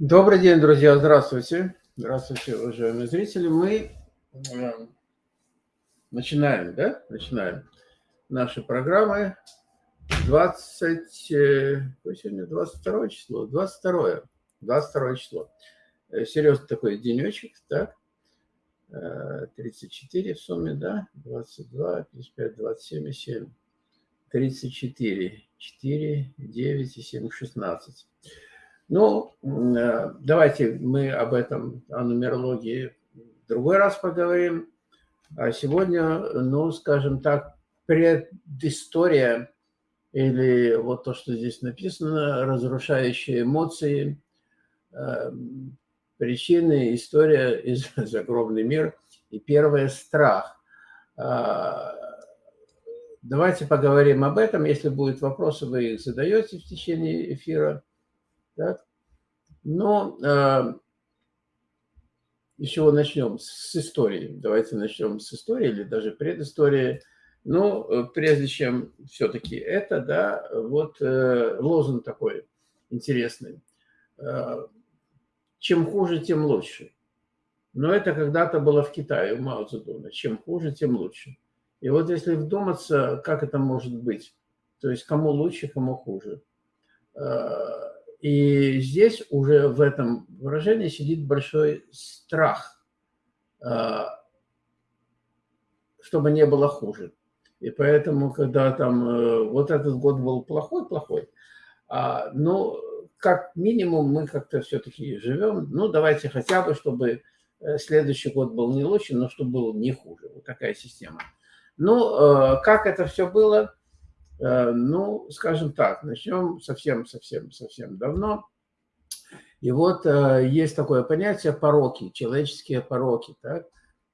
Добрый день, друзья, здравствуйте. Здравствуйте, уважаемые зрители. Мы э, начинаем, да? Начинаем наши программы. 20, э, сегодня 22 число, 22, 22 число. Э, серьезный такой денечек, так? 34 в сумме, да? 22, 55, 27 7. 34, 4, 9 и 7, 16. Ну, э, давайте мы об этом, о нумерологии в другой раз поговорим. А сегодня, ну, скажем так, предыстория или вот то, что здесь написано, разрушающие эмоции, э, причины, история из загробный мир и первый страх. А, давайте поговорим об этом. Если будут вопросы, вы их задаете в течение эфира. Так? Но э, с чего начнем? С истории. Давайте начнем с истории или даже предыстории. Ну, э, прежде чем все-таки это, да, вот э, лозунг такой интересный. Э, чем хуже, тем лучше. Но это когда-то было в Китае, у Мао Цзэдуна. Чем хуже, тем лучше. И вот если вдуматься, как это может быть, то есть кому лучше, кому хуже. Э, и здесь уже в этом выражении сидит большой страх, а, чтобы не было хуже. И поэтому, когда там э, вот этот год был плохой-плохой, а, ну, как минимум мы как-то все-таки живем, ну, давайте хотя бы, чтобы э, следующий год был не лучше, но чтобы был не хуже. Вот такая система. Ну, э, как это все было? Э, ну, скажем так, начнем совсем-совсем-совсем давно. И вот э, есть такое понятие пороки, человеческие пороки. Так?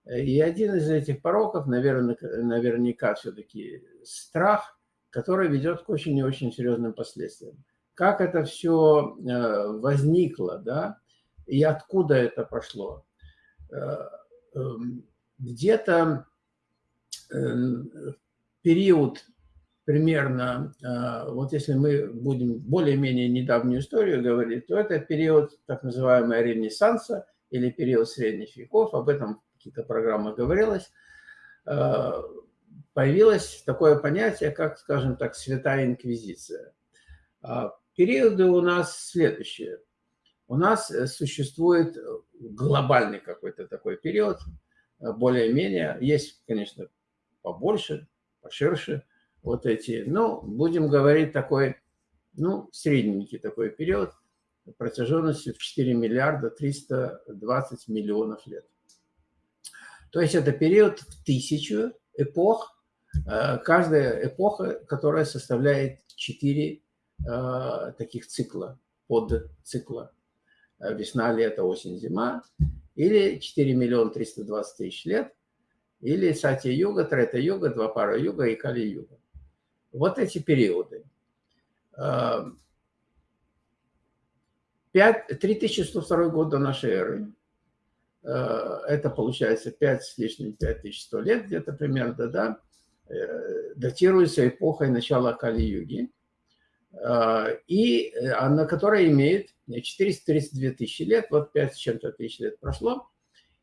И один из этих пороков, наверное, наверняка все-таки страх, который ведет к очень и очень серьезным последствиям. Как это все э, возникло, да, и откуда это пошло. Эм, где-то период примерно, а, вот если мы будем более-менее недавнюю историю говорить, то это период так называемого Ренессанса или период средних веков, об этом в каких-то программах говорилось, а, появилось такое понятие, как, скажем так, Святая Инквизиция. А, периоды у нас следующие. У нас существует глобальный какой-то такой период, более-менее. Есть, конечно, побольше, поширше – вот эти, ну, будем говорить такой, ну, средненький такой период протяженностью в 4 миллиарда 320 миллионов лет. То есть это период в тысячу эпох, э, каждая эпоха, которая составляет 4 э, таких цикла, под цикла. Э, весна, лето, осень, зима. Или 4 миллиона 320 тысяч лет. Или Сатья-юга, Трета-юга, Двапара-юга и Кали-юга вот эти периоды. 3102 год до нашей эры. Э, это получается 5 с лишним 5100 лет где-то примерно, да, э, датируется эпохой начала Кали-юги, э, и она, которая имеет 432 тысячи лет, вот 5 с чем-то тысяч лет прошло,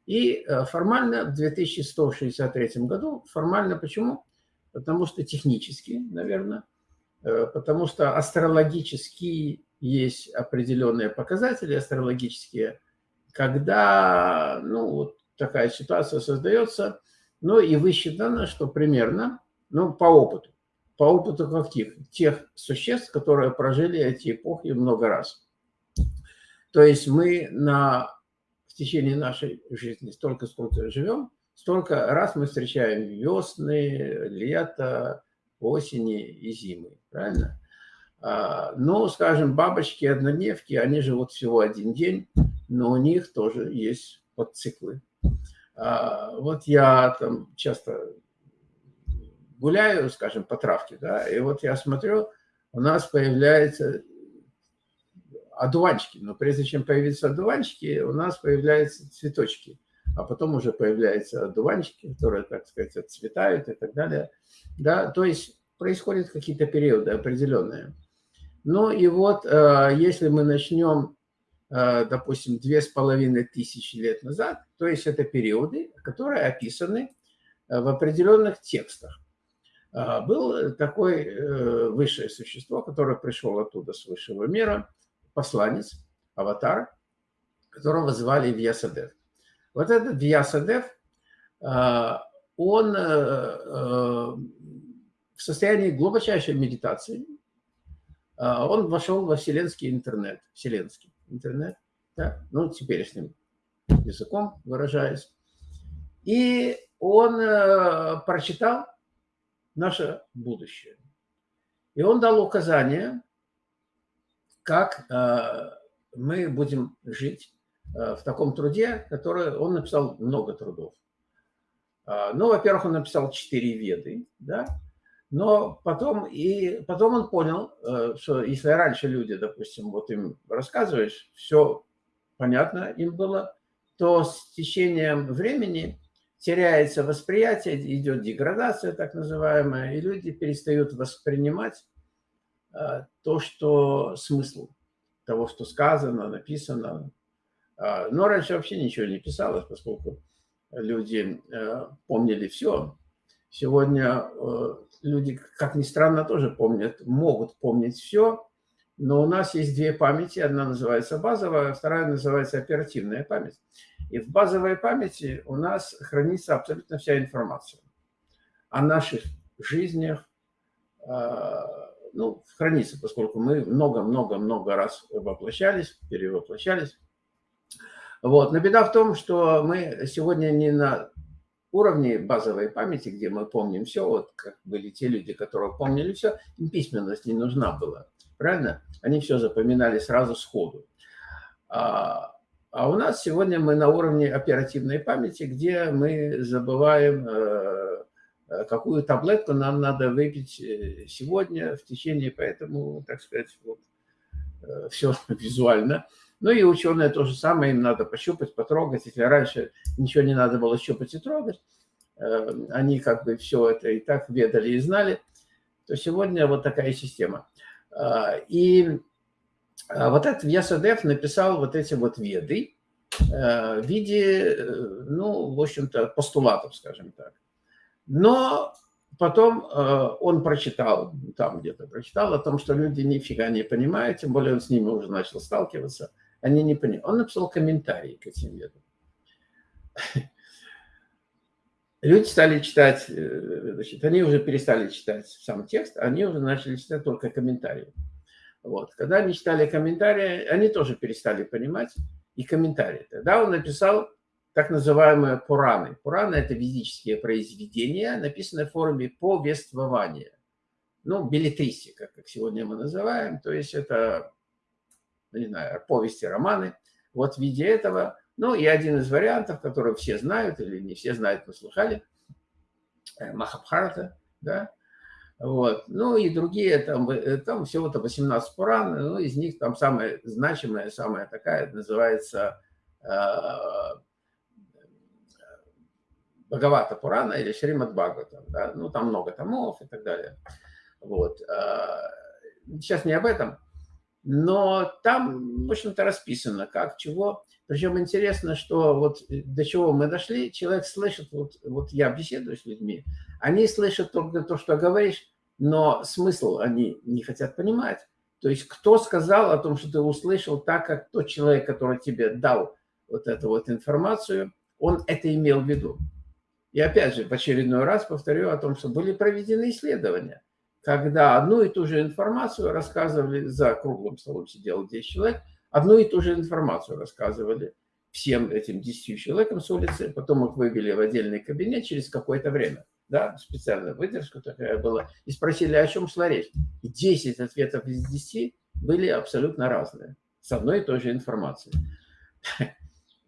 и формально в 2163 году, формально почему? Потому что технически, наверное, э, потому что астрологически есть определенные показатели астрологические, когда ну, вот такая ситуация создается, ну и высчитано, что примерно, ну по опыту, по опыту каких? Тех существ, которые прожили эти эпохи много раз. То есть мы на, в течение нашей жизни столько, сколько живем, Столько раз мы встречаем весны, лето, осени и зимы, правильно? А, ну, скажем, бабочки-однодневки, они живут всего один день, но у них тоже есть подциклы. А, вот я там часто гуляю, скажем, по травке, да, и вот я смотрю, у нас появляются одуванчики, но прежде чем появиться одуванчики, у нас появляются цветочки – а потом уже появляются дуванчики, которые, так сказать, отцветают и так далее. Да, то есть происходят какие-то периоды определенные. Ну и вот, э, если мы начнем допустим, две с половиной тысячи лет назад. То есть это периоды, которые описаны в определенных текстах. Был такой высшее существо, которое пришло оттуда с высшего мира, посланец, аватар, которого звали Вьясадев. Вот этот Вьясадев, он в состоянии глубочайшей медитации, он вошел во вселенский интернет, вселенский интернет, да, ну, теперешним языком выражаясь. И он э, прочитал наше будущее. И он дал указание, как э, мы будем жить э, в таком труде, который он написал много трудов. А, ну, во-первых, он написал четыре веды, да, но потом, и потом он понял, э, что если раньше люди, допустим, вот им рассказываешь, все понятно им было, то с течением времени теряется восприятие, идет деградация так называемая, и люди перестают воспринимать э, то, что смысл того, что сказано, написано. А, но раньше вообще ничего не писалось, поскольку люди э, помнили все. Сегодня люди, как ни странно, тоже помнят, могут помнить все, но у нас есть две памяти. Одна называется базовая, вторая называется оперативная память. И в базовой памяти у нас хранится абсолютно вся информация о наших жизнях, а, ну, хранится, поскольку мы много-много-много раз воплощались, перевоплощались. Вот. Но беда в том, что мы сегодня не на уровне базовой памяти, где мы помним все, вот как были те люди, которые помнили все, им письменность не нужна была, правильно? Они все запоминали сразу сходу. А, а у нас сегодня мы на уровне оперативной памяти, где мы забываем, э, какую таблетку нам надо выпить э, сегодня в течение, поэтому, так сказать, вот, э, все визуально. Ну и ученые то же самое, им надо пощупать, потрогать. Если раньше ничего не надо было щупать и трогать, э, они как бы все это и так ведали и знали, то сегодня вот такая система. А, и а, вот этот Вьясадев написал вот эти вот веды э, в виде, э, ну, в общем-то, постулатов, скажем так. Но потом он прочитал, там где-то прочитал о том, что люди нифига не понимают, тем более он с ними уже начал сталкиваться – они не поняли. Он написал комментарий к этим ведам. Люди стали читать, э, значит, они уже перестали читать сам текст, они уже начали читать только комментарии. Вот. Когда они читали комментарии, они тоже перестали понимать и комментарии. Тогда он написал так называемые Пураны. Пураны – это физические произведения, написанные в форме повествования. Ну, билетристика, как сегодня мы называем. То есть это не знаю, повести, романы, вот в виде этого. Ну и один из вариантов, который все знают, или не все знают, но слыхали, э, Махабхарата, да, вот. Ну и другие, там, э, там всего-то 18 Пуран, ну из них там самая значимая, самая такая, называется э, Бхагавата Пурана или Шримад Бхагаватам, да, ну там много томов и так далее. Вот. Сейчас не об этом. Но там, в общем-то, расписано, как, чего. Причем интересно, что вот э, до чего мы дошли, человек слышит, вот, вот я беседую с людьми, они слышат только то, что говоришь, но смысл они не хотят понимать. То есть кто сказал о том, что ты услышал так, как тот человек, который тебе дал вот эту вот информацию, он это имел в виду. И опять же, в очередной раз повторю о том, что были проведены исследования – когда одну и ту же информацию рассказывали, за круглым столом сидело 10 человек, одну и ту же информацию рассказывали всем этим 10 человекам с улицы, потом их вывели в отдельный кабинет через какое-то время, да, специальная выдержка такая была, и спросили, о чем шла речь. И 10 ответов из 10 были абсолютно разные, с одной и той же информацией.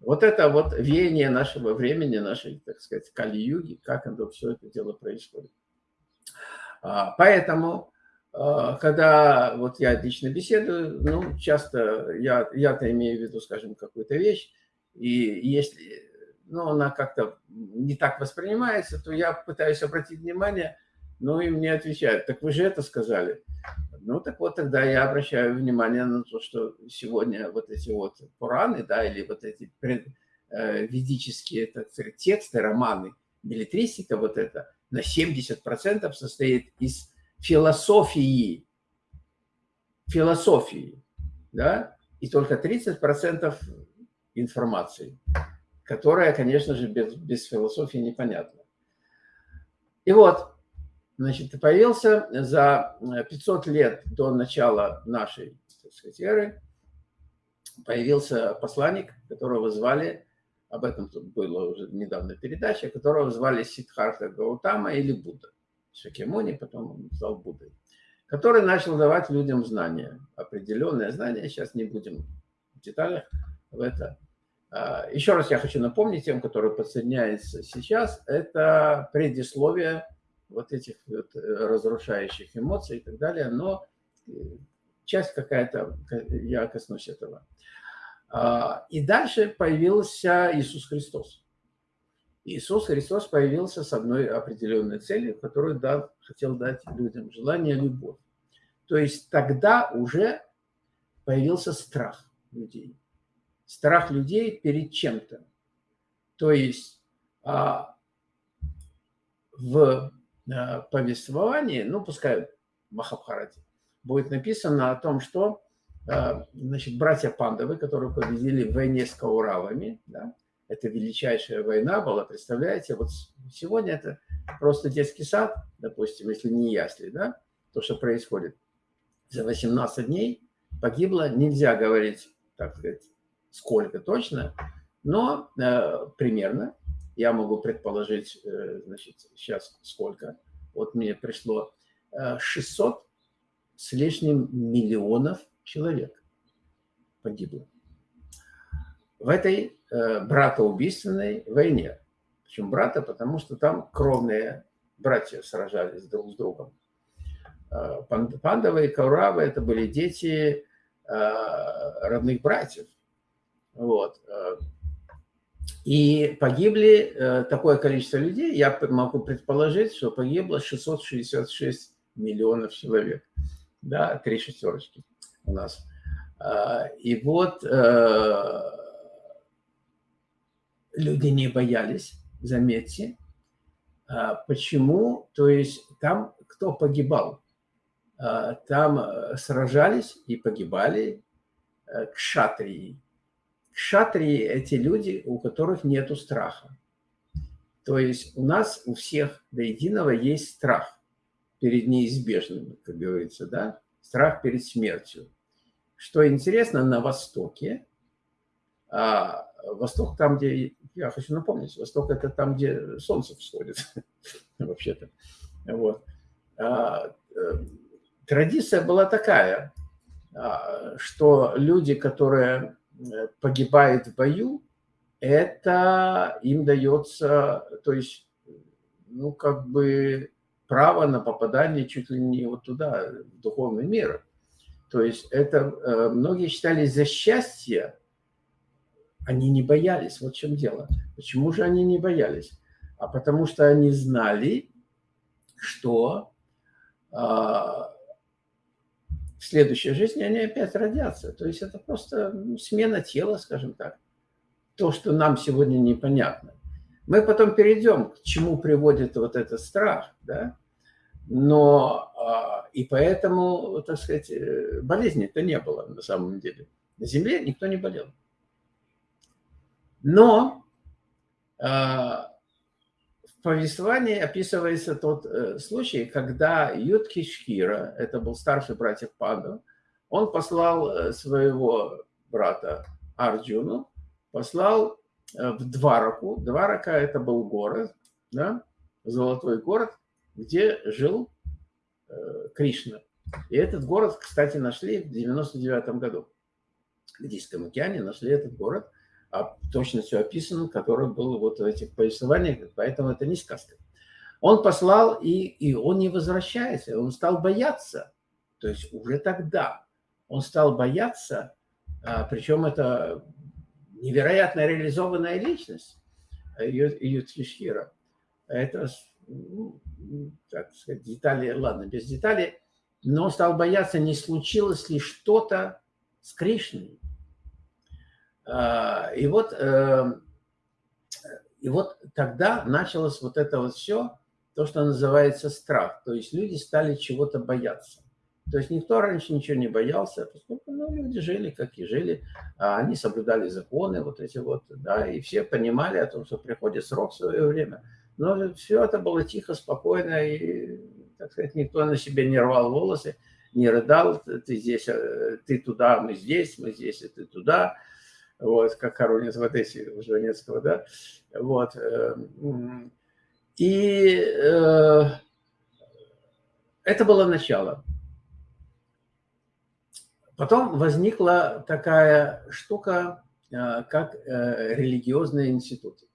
Вот это вот веяние нашего времени, нашей, так сказать, кали-юги, как оно все это дело происходит. А, поэтому, а, когда вот я лично беседую, ну, часто я, я-то имею в виду, скажем, какую-то вещь, и если ну, она как-то не так воспринимается, то я пытаюсь обратить внимание Ну и мне отвечают, так вы же это сказали. Ну так вот тогда я обращаю внимание на то, что сегодня вот эти вот Пураны, да, или вот эти пред, э, ведические так сказать, тексты, романы, билетристика вот это на 70% состоит из философии. Философии, да, и только 30% информации, которая, конечно же, без, без философии непонятна. И вот, значит, появился за 500 лет до начала нашей, так сказать, эры, появился посланник, которого звали, об этом тут была уже недавно передача, которого звали Сидхарта Гаутама или Будда. Шакемуни, потом он стал Буддой, который начал давать людям знания, определенные знания, сейчас не будем в деталях в это. А, еще раз я хочу напомнить тем, которые подсоединяются сейчас, это предисловие вот этих вот разрушающих эмоций и так далее, но э, часть какая-то, я коснусь этого. А, и дальше появился Иисус Христос. Иисус Христос появился с одной определенной целью, которую дал, хотел дать людям – желание, любовь. То есть тогда уже появился страх людей. Страх людей перед чем-то. То есть а, в а, повествовании, ну, пускай в Махабхарате, будет написано о том, что значит, братья Пандавы, которые победили в войне с Кауравами, да, это величайшая война была, представляете, вот сегодня это просто детский сад, допустим, если не ясли, да, то, что происходит. За 18 дней погибло, нельзя говорить, так сказать, сколько точно, но э, примерно, я могу предположить, э, значит, сейчас сколько, вот мне пришло э, 600 с лишним миллионов человек погибло в этой э, братоубийственной войне. Почему брата? Потому что там кровные братья сражались друг с другом. Э, Пандавы и Кауравы – это были дети э, родных братьев. Вот. Э. И погибли э, такое количество людей, я могу предположить, что погибло 666 миллионов человек. Да, три шестерочки у нас. Э, и вот люди не боялись, заметьте. А, почему? То есть там кто погибал? А, там э, сражались и погибали э, кшатрии. Кшатрии – эти люди, у которых нет страха. То есть у нас у всех до единого есть страх перед неизбежным, как говорится, да? Страх перед смертью. Что интересно, на Востоке а, Восток там, где, я хочу напомнить, Восток это там, где солнце всходит, вообще-то. Вот. А, э, традиция была такая, а, что люди, которые э, погибают в бою, это им дается, то есть, ну, как бы право на попадание чуть ли не вот туда, в духовный мир. То есть это э, многие считали за счастье они не боялись. Вот в чем дело. Почему же они не боялись? А потому что они знали, что э, в следующей жизни они опять родятся. То есть это просто ну, смена тела, скажем так. То, что нам сегодня непонятно. Мы потом перейдем, к чему приводит вот этот страх, да? Но э, и поэтому, так сказать, э, болезни-то не было на самом деле. На Земле никто не болел. Но э, в повествовании описывается тот э, случай, когда Юдхишхира, это был старший братьев Панду, он послал э, своего брата Арджуну, послал в Двараку. Дварака – это был город, да, золотой город, где жил э, Кришна. И этот город, кстати, нашли в 99 году. В Индийском океане нашли этот город а все описано, которое было вот в этих повествованиях, поэтому это не сказка. Он послал, и, и он не возвращается, он стал бояться. То есть уже тогда он стал бояться, а, причем это невероятно реализованная личность Ютхишхира. Это ну, сказать, детали, ладно, без деталей, но стал бояться, не случилось ли что-то с Кришной. А, и вот, эм, и вот тогда началось вот это вот все, то, что называется страх. То есть люди стали чего-то бояться. То есть никто раньше ничего не боялся, поскольку ну, люди жили, как и жили, а они соблюдали законы вот эти вот, да, и все понимали о том, что приходит срок в свое время. Но все это было тихо, спокойно, и, так сказать, никто на себе не рвал волосы, не рыдал, ты здесь, э, ты туда, мы здесь, мы здесь, и ты туда, вот, как Коронец в Одессе у Жванецкого, да, вот. Э, и э, это было начало. Потом возникла такая штука, э, как э, религиозные институты.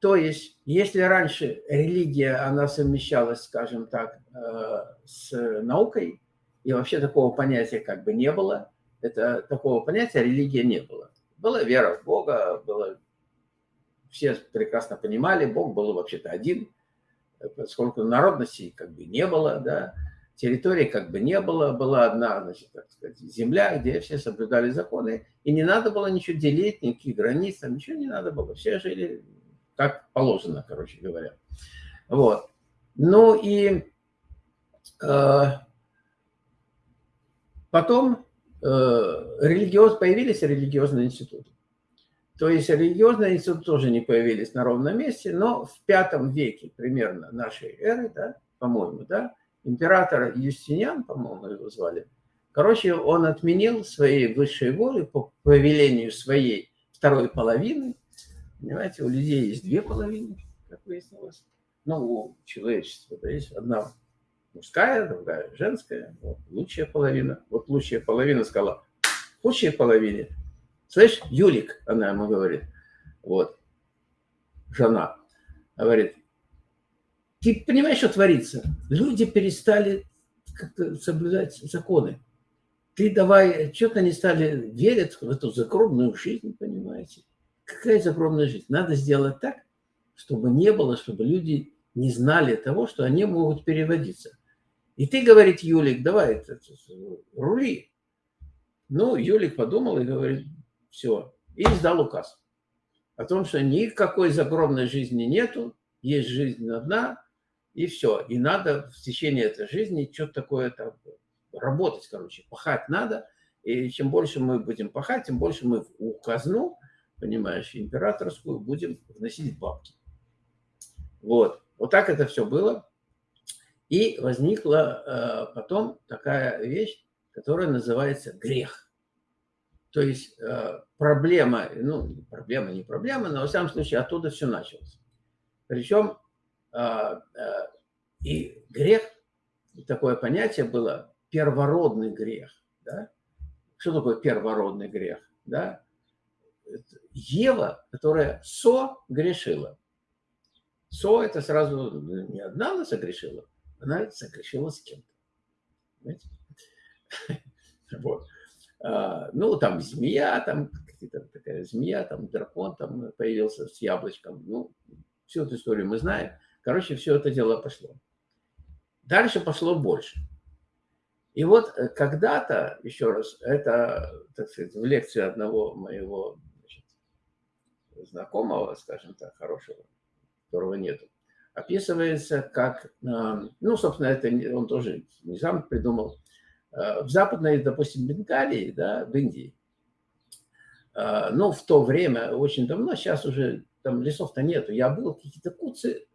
То есть, если раньше религия, она совмещалась, скажем так, э, с наукой, и вообще такого понятия как бы не было, это такого понятия религия не было. Была вера в Бога, было, все прекрасно понимали, Бог был вообще-то один, поскольку народностей как бы не было, да, территории как бы не было, была одна, значит, так сказать, земля, где все соблюдали законы, и не надо было ничего делить, никаких границ, там ничего не надо было, все жили как положено, короче говоря. Вот. Ну и э, потом э, религиоз, появились религиозные институты. То есть религиозные институты тоже не появились на ровном месте, но в пятом веке примерно нашей эры, да, по-моему, да, император Юстиниан, по-моему, его звали, короче, он отменил своей высшей воли по повелению своей второй половины. Понимаете, у людей есть две половины, как выяснилось. Ну, у человечества да, есть одна мужская, другая женская. Вот, лучшая половина. Вот лучшая половина сказала, худшей половине. Слышь, Юлик, она ему говорит, вот, жена, говорит, ты понимаешь, что творится? Люди перестали как-то соблюдать законы. Ты давай, что-то они стали верить в эту загробную жизнь, понимаете? Какая загробная жизнь? Надо сделать так, чтобы не было, чтобы люди не знали того, что они могут переводиться. И ты, говорит Юлик, давай, это, это, рули. Ну, Юлик подумал и говорит, все. И издал указ о том, что никакой загробной жизни нету, есть жизнь одна, и все. И надо в течение этой жизни что-то такое там работать, короче, пахать надо. И чем больше мы будем пахать, тем больше мы в казну, понимаешь, императорскую будем вносить бабки. Вот. Вот так это все было. И возникла э, потом такая вещь, которая называется грех. То есть э, проблема, ну, проблема, не проблема, но в самом случае оттуда все началось. Причем а, а, и грех, такое понятие было, первородный грех. Да? Что такое первородный грех? Да? Ева, которая со грешила. Со это сразу не одна она согрешила, она согрешила с кем-то. Вот. А, ну, там змея, там какая-то такая змея, там дракон там появился с яблочком. Ну, всю эту историю мы знаем. Короче, все это дело пошло. Дальше пошло больше. И вот э, когда-то, еще раз, это, так сказать, в лекции одного моего знакомого, скажем так, хорошего, которого нету, описывается как, ну, собственно, это он тоже не сам придумал, э, в западной, допустим, Бенгалии, да, в Индии, э, ну, в то время, очень давно, сейчас уже там лесов-то нету, я был, какие-то куцы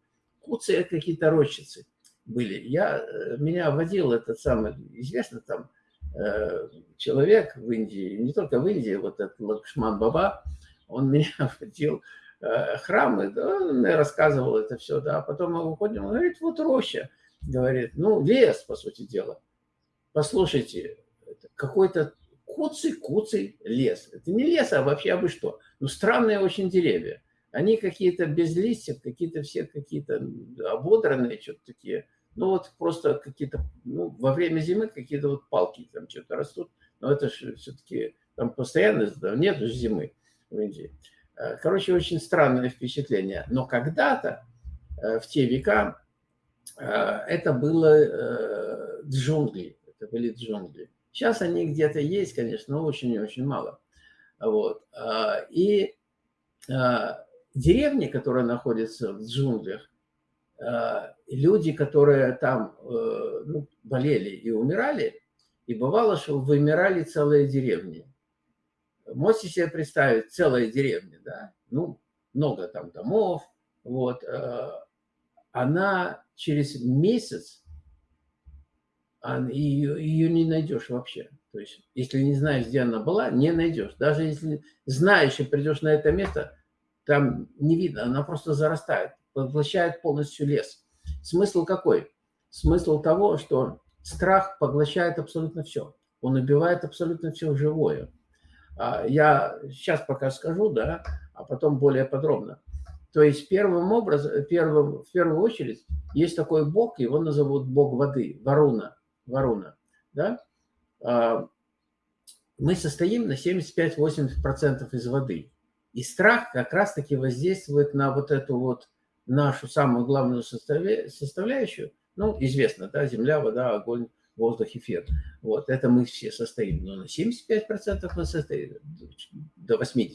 куцы какие-то рощицы были. Я, э, меня водил этот самый, известно там, э, человек в Индии, не только в Индии, вот этот Лакшман Баба, он меня водил э, храмы, да, он рассказывал это все, да, а потом мы выходим, он говорит, вот роща, говорит, ну, лес, по сути дела. Послушайте, какой-то куцый-куцый лес. Это не лес, а вообще абы что. Ну, странные очень деревья. Они какие-то без листьев, какие-то все какие-то ободранные, что-то такие. Ну вот просто какие-то, ну, во время зимы какие-то вот палки там что-то растут. Но это же все-таки там постоянно, нет зимы в Индии. Э, короче, очень странное впечатление. Но когда-то в те века это было джунгли. Это были джунгли. Сейчас они где-то есть, конечно, но очень и очень мало. Вот. И деревни, которые находятся в джунглях, люди, которые там ну, болели и умирали, и бывало, что вымирали целые деревни. Можете себе представить, целая деревня, да, ну, много там домов, вот, э, она через месяц, ее, ее не найдешь вообще. То есть, если не знаешь, где она была, не найдешь. Даже если знаешь и придешь на это место, там не видно, она просто зарастает, поглощает полностью лес. Смысл какой? Смысл того, что страх поглощает абсолютно все. Он убивает абсолютно все живое. А, я сейчас пока скажу, да, а потом более подробно. То есть первым образом, первым, в первую очередь есть такой бог, его назовут бог воды, Варуна. Варуна да? А, мы состоим на 75-80% из воды. И страх как раз-таки воздействует на вот эту вот нашу самую главную составляющую. Ну, известно, да, земля, вода, огонь, воздух, эфир. Вот, это мы все состоим. Но на 75% мы состоим, до 80%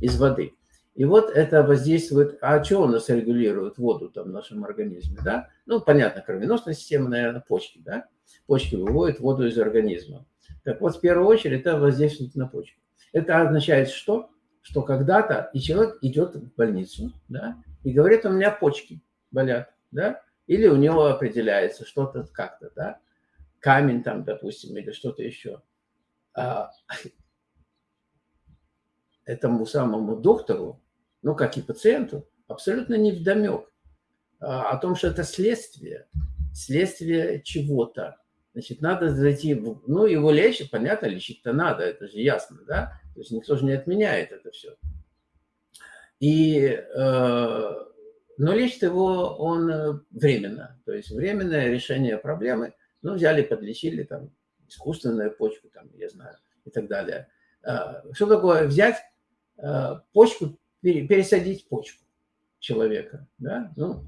из воды. И вот это воздействует, а что у нас регулирует воду там в нашем организме, да? Ну, понятно, кровеносная система, наверное, почки, да? Почки выводят воду из организма. Так вот, в первую очередь, это воздействует на почки. Это означает что? Что когда-то и человек идет в больницу, да, и говорит, у меня почки болят, да, или у него определяется что-то как-то, да, камень там, допустим, или что-то еще. А, этому самому доктору, ну, как и пациенту, абсолютно не вдомек а, о том, что это следствие, следствие чего-то. Значит, надо зайти, в... ну, его лечить, понятно, лечить-то надо, это же ясно, да? То есть никто же не отменяет это все. И, э, но лечит его он э, временно, то есть временное решение проблемы – ну, взяли, подлечили, там, искусственную почку, там, я знаю, и так далее. А, что такое взять а, почку, пересадить почку человека, да, ну,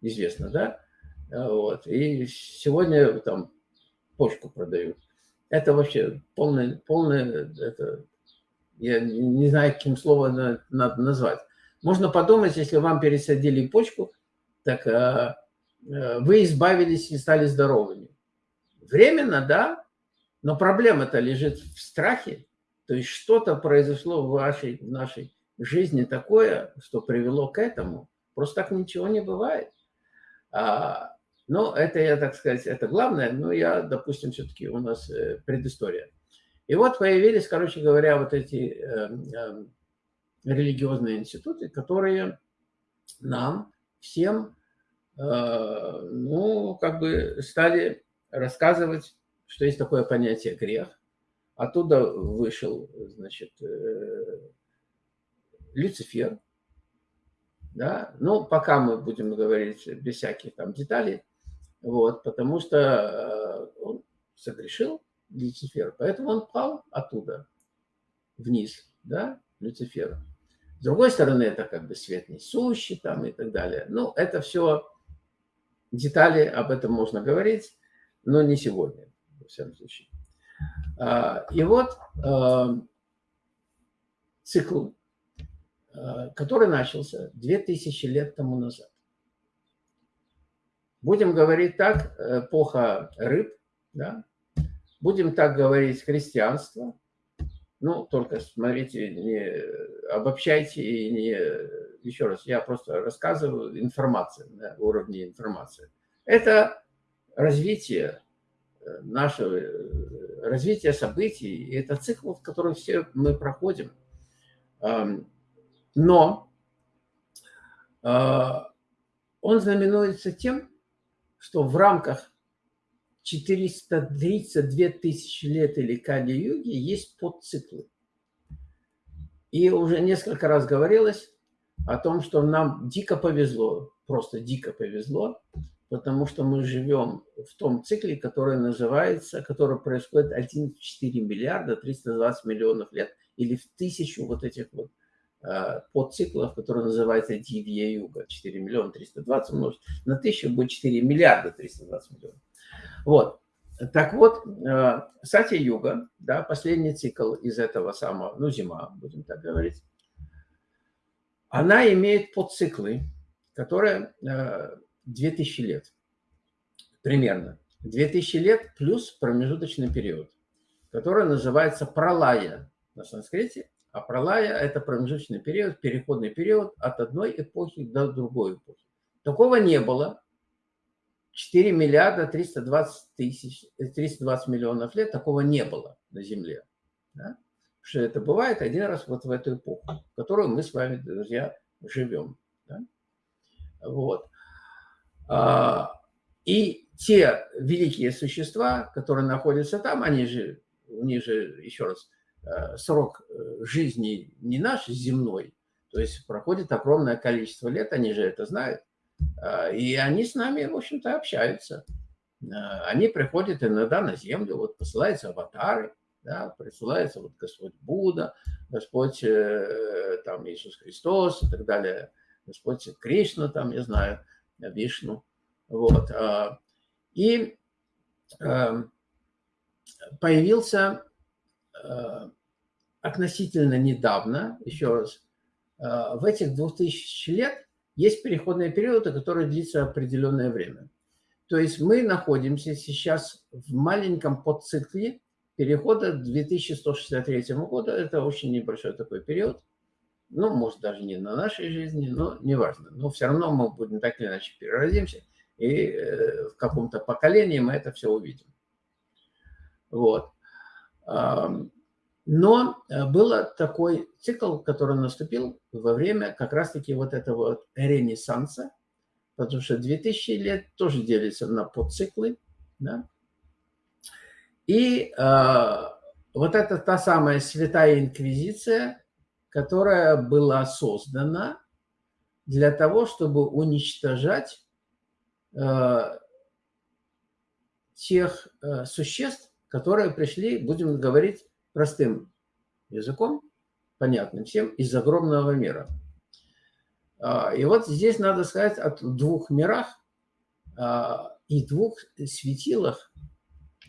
известно, да, а, вот, и сегодня там почку продают. Это вообще полное, полное, это, я не знаю, каким словом надо назвать. Можно подумать, если вам пересадили почку, так вы избавились и стали здоровыми. Временно, да, но проблема-то лежит в страхе. То есть что-то произошло в, вашей, в нашей жизни такое, что привело к этому. Просто так ничего не бывает. А, ну, это я, так сказать, это главное, но я, допустим, все-таки у нас э, предыстория. И вот появились, короче говоря, вот эти э, э, религиозные институты, которые нам всем, э, ну, как бы стали рассказывать, что есть такое понятие грех. Оттуда вышел, значит, э, Люцифер. Да? Ну, пока мы будем говорить без всяких там деталей, вот, потому что э, он согрешил, Люцифер, поэтому он пал оттуда вниз, да, Люцифер. С другой стороны, это как бы свет несущий там и так далее. Ну, это все детали, об этом можно говорить но не сегодня, во всяком случае. А, и вот а, цикл, а, который начался 2000 лет тому назад. Будем говорить так, эпоха рыб, да? будем так говорить христианство, ну, только смотрите, не обобщайте и не... Еще раз, я просто рассказываю информацию, на уровне информации. Это развитие э, нашего, э, развития событий. Это цикл, в котором все мы проходим. Но а, он знаменуется тем, что в рамках 432 тысячи лет или Кали-юги есть подциклы. И уже несколько раз говорилось о том, что нам дико повезло, просто дико повезло, потому что мы живем в том цикле, который называется, который происходит 1,4 миллиарда 320 миллионов лет, или в тысячу вот этих вот подциклов, который называется Дивья Юга. 4 миллиона 320 умножить на 1000 будет 4 миллиарда 320 миллионов. Вот. Так вот, Сатья Юга, да, последний цикл из этого самого, ну, зима, будем так говорить, она имеет подциклы, которые 2000 лет примерно. 2000 лет плюс промежуточный период, который называется пролая на санскрите. А пролая – это промежуточный период, переходный период от одной эпохи до другой эпохи. Такого не было. 4 миллиарда 320, тысяч, 320 миллионов лет такого не было на Земле. Да? Что это бывает один раз вот в эту эпоху, в которую мы с вами, друзья, живем. Да? Вот. А, и те великие существа, которые находятся там, они же, у них же, еще раз, э, срок э, жизни не наш земной, то есть проходит огромное количество лет, они же это знают, э, и они с нами, в общем-то, общаются. Они приходят иногда на землю, вот посылаются аватары, да, присылается вот Господь Будда, Господь там Иисус Христос и так далее, Господь Кришна, там, я знаю, Вишну. Вот. А, и эм, появился э, относительно недавно, еще раз, в этих 2000 лет есть переходные периоды, которые длится определенное время. То есть мы находимся сейчас в маленьком подцикле перехода к 2163 году. Это очень небольшой такой период. Ну, может, даже не на нашей жизни, но неважно. Но все равно мы будем так или иначе переродимся и э, в каком-то поколении мы это все увидим. Вот. Но э, был такой цикл, который наступил во время как раз-таки вот этого вот ренессанса, потому что 2000 лет тоже делится на подциклы. Да? И э, вот это та самая святая инквизиция, которая была создана для того, чтобы уничтожать Э, тех э, существ, которые пришли, будем говорить простым языком, понятным всем, из огромного мира. А, и вот здесь надо сказать о двух мирах а, и двух светилах,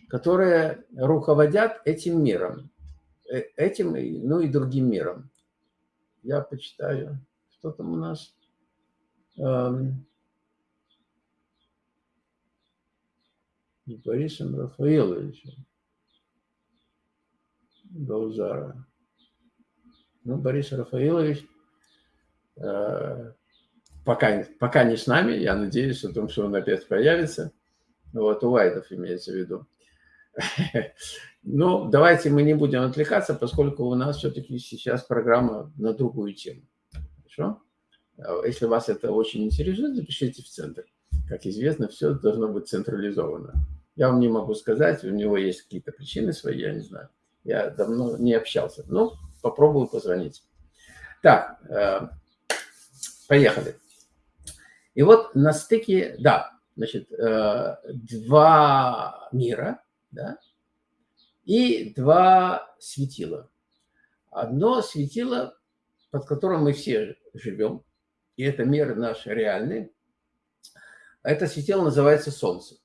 которые руководят этим миром, э, этим, ну и другим миром. Я почитаю, что там у нас. Эм, Борисом Рафаиловичем Гаузара. Ну, Борис Рафаилович э, пока, пока не с нами, я надеюсь о том, что он опять появится. Вот, у Вайдов имеется в виду. Но давайте мы не будем отвлекаться, поскольку у нас все-таки сейчас программа на другую тему. Хорошо? А если вас это очень интересует, запишите в центр. Как известно, все должно быть централизовано. Я вам не могу сказать, у него есть какие-то причины свои, я не знаю. Я давно не общался. Ну, попробую позвонить. Так, э, поехали. И вот на стыке, да, значит, э, два мира, да, и два светила. Одно светило, под которым мы все живем, и это мир наш реальный, это светило называется Солнце.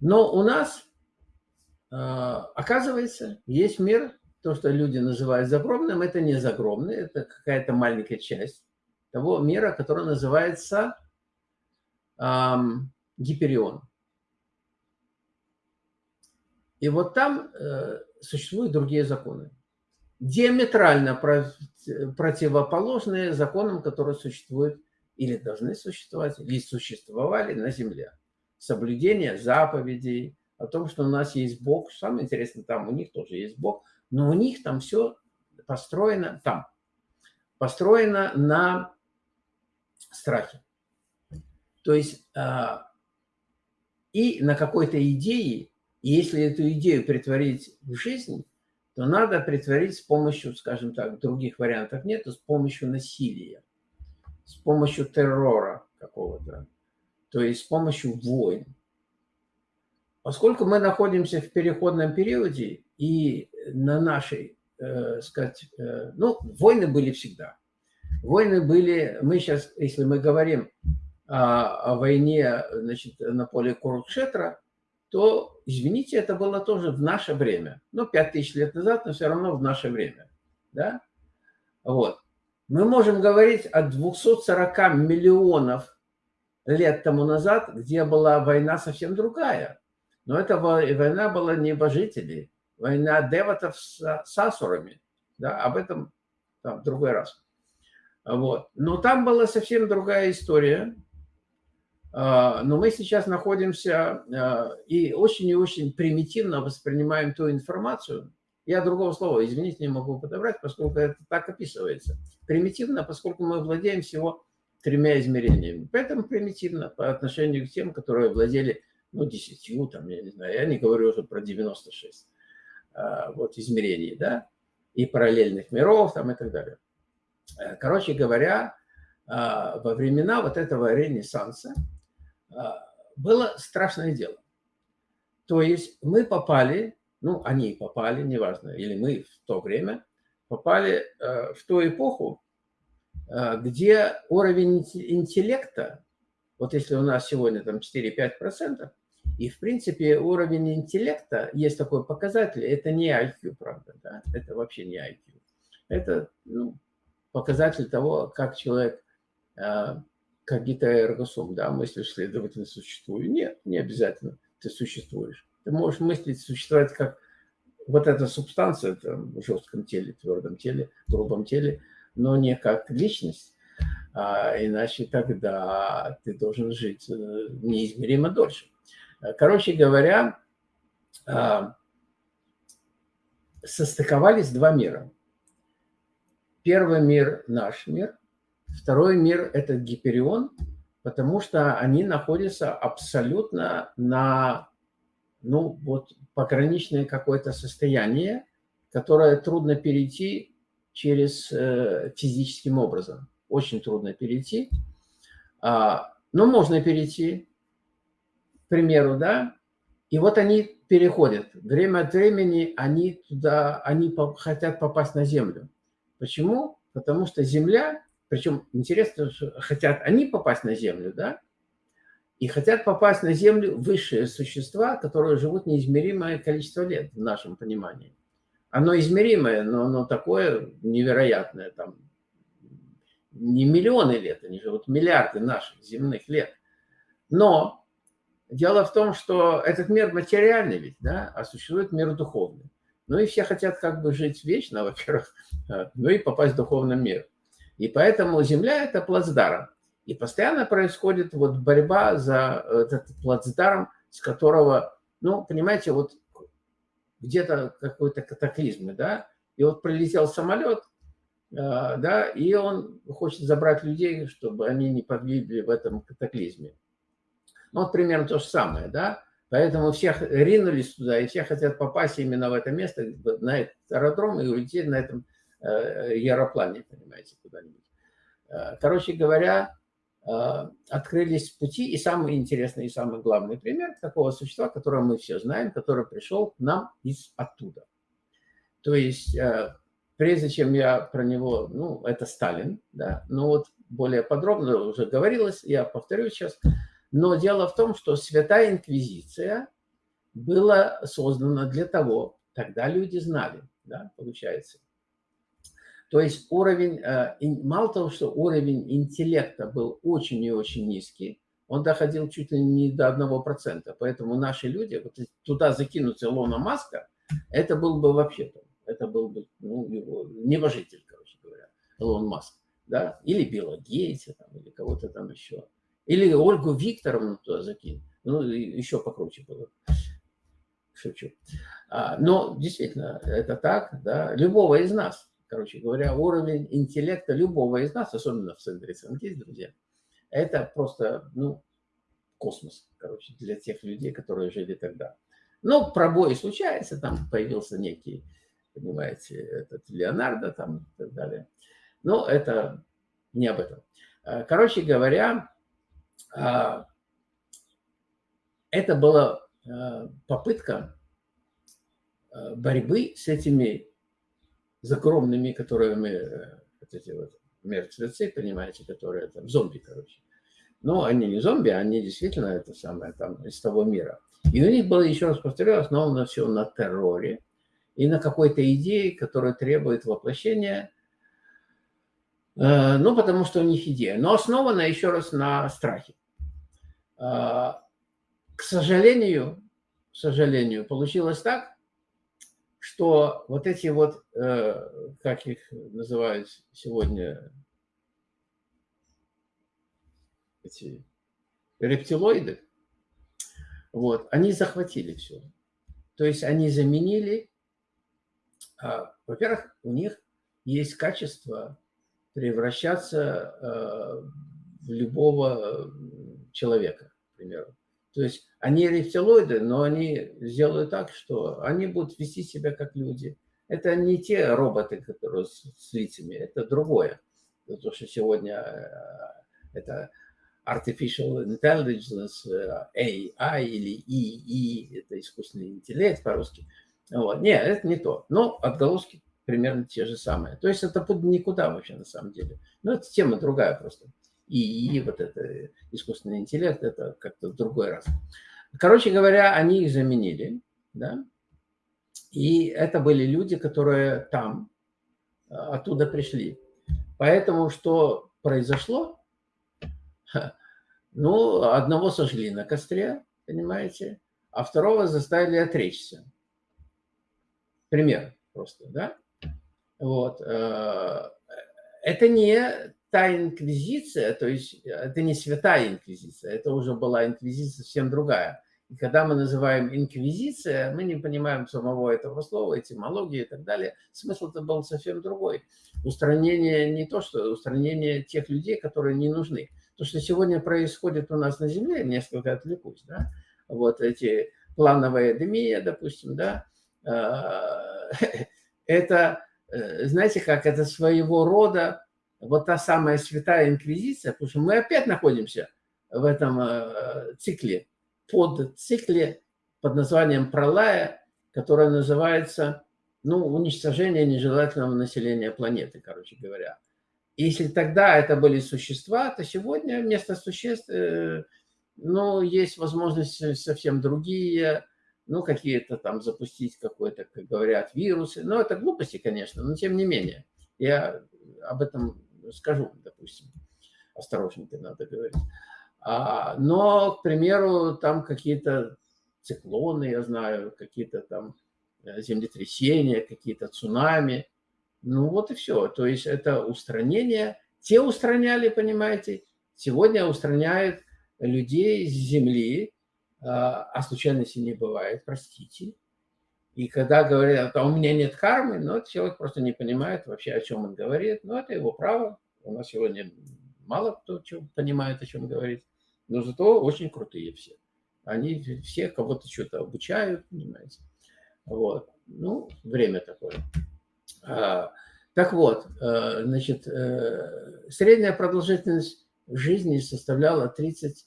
Но у нас, а, оказывается, есть мир, то, что люди называют загробным, это не загробный, это какая-то маленькая часть того мира, который называется эм, Гиперион. И вот там э, существуют другие законы, диаметрально противоположные законам, которые существуют или должны существовать, или существовали на Земле соблюдение заповедей, о том, что у нас есть Бог. Самое интересное, там у них тоже есть Бог, но у них там все построено, там, построено на страхе. То есть а, и на какой-то идее, и если эту идею притворить в жизнь, то надо притворить с помощью, скажем так, других вариантов нет, с помощью насилия, с помощью террора какого-то то есть с помощью войн. Поскольку мы находимся в переходном периоде, и на нашей э, сказать, э, ну, войны были всегда. Войны были, мы сейчас, если мы говорим о, о войне значит, на поле Курукшетра, то, извините, это было тоже в наше время. Ну, пять тысяч лет назад, но все равно в наше время. Да? Вот. Мы можем говорить о 240 миллионов лет тому назад, где была война совсем другая. Но эта война была небожителей, война деватов с, с асурами. Да? Об этом там, в другой раз. Вот. Но там была совсем другая история. А, но мы сейчас находимся а, и очень и очень примитивно воспринимаем ту информацию. Я другого слова, извините, не могу подобрать, поскольку это так описывается. Примитивно, поскольку мы владеем всего тремя измерениями. Поэтому примитивно по отношению к тем, которые владели, ну, десятью, там, я не знаю, я не говорю уже про 96 а, вот, измерений, да, и параллельных миров, там, и так далее. Короче говоря, во времена вот этого ренессанса было страшное дело. То есть мы попали, ну, они попали, неважно, или мы в то время попали э, в ту эпоху, э, где уровень интеллекта, вот если у нас сегодня там 4-5%, и, в принципе, уровень интеллекта, есть такой показатель, это не IQ, правда, да? это вообще не IQ. Это ну, показатель того, как человек, как гитаэргосум, да, мыслишь, следовательно, существую. Нет, не обязательно ты существуешь. Ты можешь мыслить, существовать как вот эта субстанция там, в жестком теле, твердом теле, грубом теле, но не как личность, а иначе тогда ты должен жить э, неизмеримо дольше. Короче говоря, а, состыковались два мира. Первый мир – наш мир, второй мир – это Гиперион, потому что они находятся абсолютно на, ну, вот, пограничное какое-то состояние, которое трудно перейти через э, физическим образом. Очень трудно перейти. А, но можно перейти, к примеру, да, и вот они переходят. Время от времени они туда, они хотят попасть на Землю. Почему? Потому что Земля, причем интересно, что хотят они попасть на Землю, да, и хотят попасть на Землю высшие существа, которые живут неизмеримое количество лет в нашем понимании. Оно измеримое, но оно такое невероятное, там не миллионы лет, они живут миллиарды наших земных лет. Но дело в том, что этот мир материальный ведь, да, а существует мир духовный. Ну и все хотят как бы жить вечно, во-первых, ну и попасть в духовный мир. И поэтому Земля – это плацдарм. И постоянно происходит вот борьба за этот плацдарм, с которого, ну, понимаете, вот где-то какой-то катаклизм, да, и вот прилетел самолет, а, да, и он хочет забрать людей, чтобы они не погибли в этом катаклизме. Ну, вот примерно то же самое, да. Поэтому всех ринулись туда, и все хотят попасть именно в это место, на этот аэродром, и улететь на этом э, аэроплане, понимаете, куда-нибудь. Э, короче говоря, э, открылись пути, и самый интересный, и самый главный пример такого существа, которого мы все знаем, который пришел к нам из оттуда. То есть, прежде чем я про него, ну, это Сталин, да, но вот более подробно уже говорилось, я повторю сейчас – но дело в том, что Святая Инквизиция была создана для того, тогда люди знали, да, получается. То есть уровень, э, мало того, что уровень интеллекта был очень и очень низкий, он доходил чуть ли не до 1%. Поэтому наши люди, вот туда закинуть Илона Маска, это был бы вообще, это был бы ну, его, небожитель, короче говоря, Илон Маск. Да? Или Билла Гейтса, там, или кого-то там еще. Или Ольгу Викторовну туда закинь. Ну, еще покруче было. Шучу. А, но действительно, это так, да. Любого из нас, короче говоря, уровень интеллекта любого из нас, особенно в центре СНГ, друзья, это просто, ну, космос, короче, для тех людей, которые жили тогда. Но пробой случается, там появился некий, понимаете, этот Леонардо там и так далее. Но это не об этом. А, короче говоря, а, это была а, попытка борьбы с этими с огромными, которые мы, вот эти вот мертвецы, понимаете, которые там зомби, короче. Но они не зомби, они действительно это самое там из того мира. И у них было, еще раз повторю, основано все на терроре и на какой-то идее, которая требует воплощения, э, ну, потому что у них идея. Но основана, еще раз, на страхе. Э, к сожалению, к сожалению, получилось так, что вот эти вот, э, как их называют сегодня, эти рептилоиды, вот, они захватили все. То есть они заменили, а, во-первых, у них есть качество превращаться а, в любого человека, к примеру. То есть они рептилоиды, но они сделают так, что они будут вести себя как люди. Это не те роботы, которые с, с лицами, это другое. То, что сегодня э, это artificial intelligence, э, AI или EE, это искусственный интеллект по-русски. Вот. Нет, это не то. Но отголоски примерно те же самые. То есть это никуда вообще на самом деле. Но это тема другая просто. И, и вот это искусственный интеллект, это как-то в другой раз. Короче говоря, они их заменили, да, и это были люди, которые там, а, оттуда пришли. Поэтому что произошло? Ну, одного сожгли на костре, понимаете, а второго заставили отречься. Пример просто, да? Вот. Э, это не та инквизиция, то есть это не святая инквизиция, это уже была инквизиция совсем другая. И когда мы называем инквизиция, мы не понимаем самого этого слова, этимологии и так далее. Смысл-то был совсем другой. Устранение не то, что устранение тех людей, которые не нужны. То, что сегодня происходит у нас на Земле, несколько отвлекусь, да, вот эти плановые демия, допустим, да, а, это, э, знаете как, это своего рода вот та самая святая инквизиция, потому что мы опять находимся в этом э, цикле, под цикле под названием пролая, которое называется ну, уничтожение нежелательного населения планеты, короче говоря. Если тогда это были существа, то сегодня вместо существ э, ну, есть возможности совсем другие, ну, какие-то там запустить какой-то, как говорят, вирусы. Ну, это глупости, конечно, но тем не менее. Я об этом скажу, допустим. Осторожненько надо говорить. А, но, к примеру, там какие-то циклоны, я знаю, какие-то там э, землетрясения, какие-то цунами. Ну вот и все. То есть это устранение. Те устраняли, понимаете, сегодня устраняют людей с земли, а, а случайности не бывает, простите. И когда говорят, а у меня нет кармы, ну, человек просто не понимает вообще, о чем он говорит. Но это его право. У нас сегодня мало кто понимает, о чем говорит. Но зато очень крутые все. Они все кого-то что-то обучают, понимаете. Вот. Ну, время такое. А, так вот, э, значит, э, средняя продолжительность жизни составляла 30-36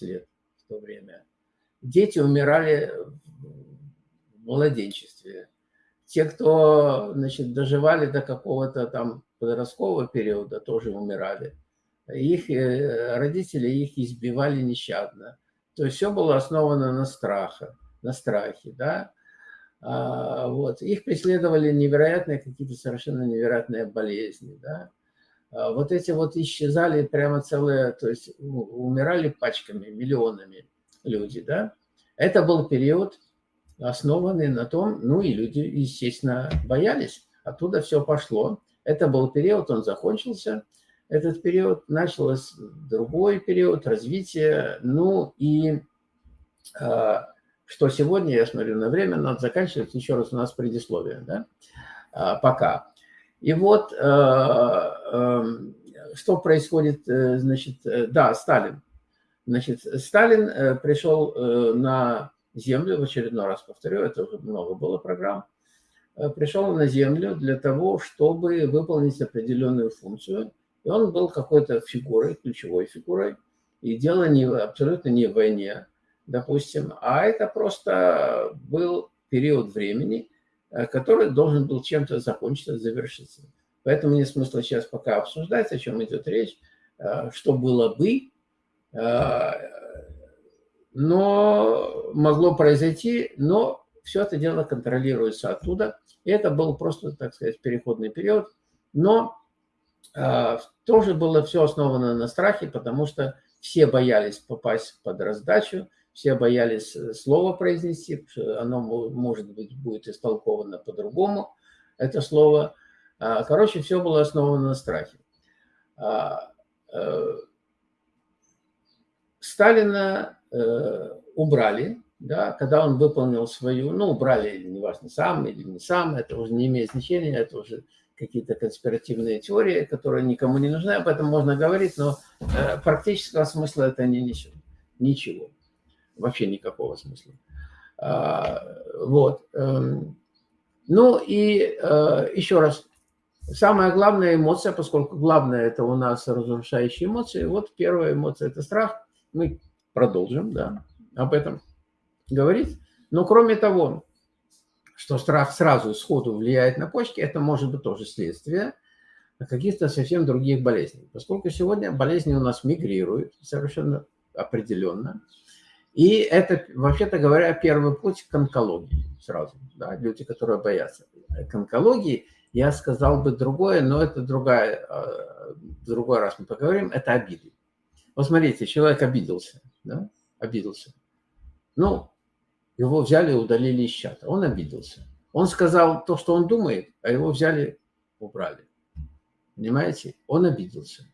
лет в то время. Дети умирали младенчестве. Те, кто значит, доживали до какого-то там подросткового периода, тоже умирали. Их э, родители их избивали нещадно. То есть все было основано на страхе, на страхе, да. А, вот. Их преследовали невероятные какие-то совершенно невероятные болезни, да. А, вот эти вот исчезали прямо целые, то есть умирали пачками, миллионами люди, да. Это был период основанный на том, ну и люди, естественно, боялись. Оттуда все пошло. Это был период, он закончился. Этот период начался другой период развития. Ну и э, что сегодня, я смотрю на время, надо заканчивать. Еще раз у нас предисловие, да? Э, пока. И вот э, э, что происходит, э, значит, э, да, Сталин. Значит, Сталин э, пришел на Землю, в очередной раз повторю, это уже много было программ, э, пришел на Землю для того, чтобы выполнить определенную функцию. И он был какой-то фигурой, ключевой фигурой. И дело не, абсолютно не в войне, допустим, а это просто был период времени, который должен был чем-то закончиться, завершиться. Поэтому нет смысла сейчас пока обсуждать, о чем идет речь, что было бы, но могло произойти, но все это дело контролируется оттуда. И это был просто, так сказать, переходный период. Но э, тоже было все основано на страхе, потому что все боялись попасть под раздачу, все боялись э, слово произнести, оно, может быть, будет истолковано по-другому, это слово. А, короче, все было основано на страхе. А, э, Сталина убрали, да, когда он выполнил свою, ну, убрали, неважно, сам или не сам, это уже не имеет значения, это уже какие-то конспиративные теории, которые никому не нужны, об этом можно говорить, но э, практического смысла это не несет. Ничего. Вообще никакого смысла. А, вот. Эм, ну и э, еще раз, самая главная эмоция, поскольку главное это у нас разрушающие эмоции, вот первая эмоция это страх. Мы продолжим, да, об этом говорить. Но кроме того, что страх сразу сходу влияет на почки, это может быть тоже следствие каких-то совсем других болезней. Поскольку сегодня болезни у нас мигрируют совершенно определенно. И это, вообще-то говоря, первый путь к онкологии сразу. Да, люди, которые боятся. К онкологии я сказал бы другое, но это другая, в другой раз мы поговорим, это обиды. Вот смотрите, человек обиделся, да, обиделся. Ну, его взяли и удалили из чата. Он обиделся. Он сказал то, что он думает, а его взяли, убрали. Понимаете? Он обиделся.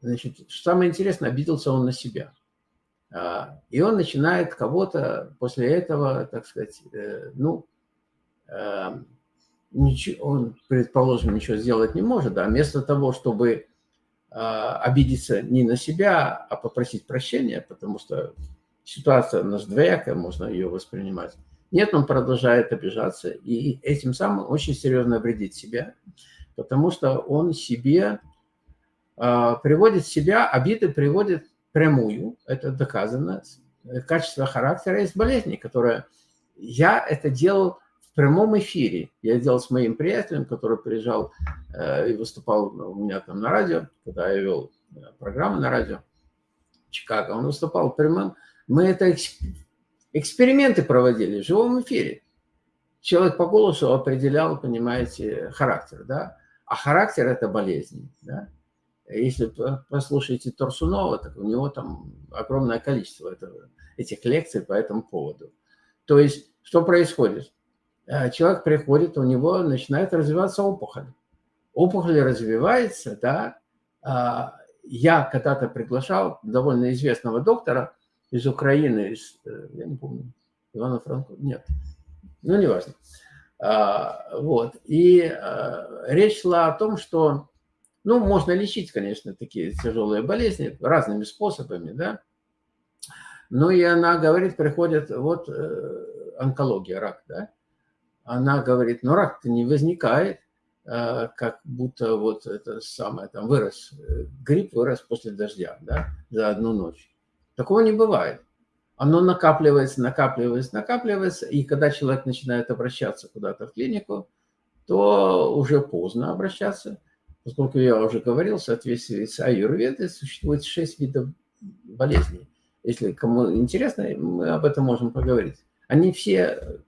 Значит, самое интересное, обиделся он на себя. А, и он начинает кого-то после этого, так сказать, э, ну, э, он, предположим, ничего сделать не может, да, вместо того, чтобы а, обидеться не на себя, а попросить прощения, потому что ситуация у нас двоякая, можно ее воспринимать. Нет, он продолжает обижаться и этим самым очень серьезно вредит себя, потому что он себе э, приводит себя, обиды приводит прямую, это доказано, качество характера есть болезни, которая я это делал прямом эфире. Я делал с моим приятелем, который приезжал э, и выступал у меня там на радио, когда я вел э, программу на радио Чикаго. Он выступал прямым мы это эксперименты проводили в живом эфире. Человек по голосу определял, понимаете, характер, да? А характер – это болезнь, да? Если послушаете Торсунова, так у него там огромное количество этого, этих лекций по этому поводу. То есть, что происходит? Э, человек приходит, у него начинает развиваться опухоль. Опухоль развивается, да. А, я когда-то приглашал довольно известного доктора, из Украины, из, э, я не помню, Ивана Франко, нет, ну, неважно. А, вот, и а, речь шла о том, что, ну, можно лечить, конечно, такие тяжелые болезни разными способами, да, но и она говорит, приходит, вот, э, онкология, рак, да, она говорит, ну, рак-то не возникает, э, как будто вот это самое, там, вырос, грипп вырос после дождя, да, за одну ночь. Такого не бывает. Оно накапливается, накапливается, накапливается, и когда человек начинает обращаться куда-то в клинику, то уже поздно обращаться, поскольку я уже говорил, в соответствии с аюрведой существует шесть видов болезней. Если кому интересно, мы об этом можем поговорить. Они все,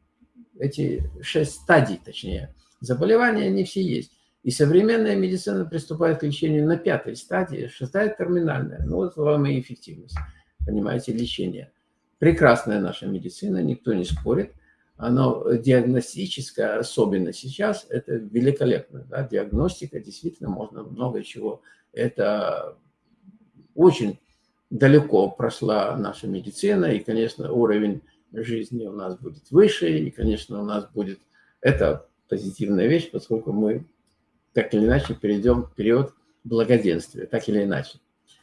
эти шесть стадий, точнее, заболевания, они все есть. И современная медицина приступает к лечению на пятой стадии, шестая терминальная. Ну, вот вам и эффективность понимаете, лечение. Прекрасная наша медицина, никто не спорит. Оно диагностическое, особенно сейчас, это великолепно. Да? Диагностика, действительно, можно много чего. Это очень далеко прошла наша медицина, и, конечно, уровень жизни у нас будет выше, и, конечно, у нас будет... Это позитивная вещь, поскольку мы так или иначе перейдем в период благоденствия, так или иначе.